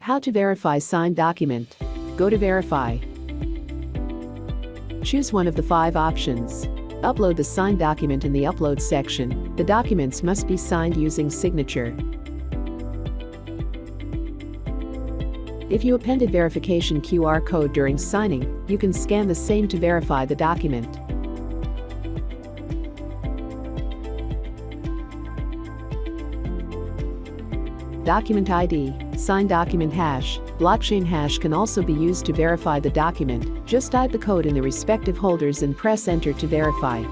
How to verify signed document. Go to Verify. Choose one of the five options. Upload the signed document in the Upload section. The documents must be signed using signature. If you appended verification QR code during signing, you can scan the same to verify the document. Document ID, signed document hash, blockchain hash can also be used to verify the document. Just type the code in the respective holders and press enter to verify.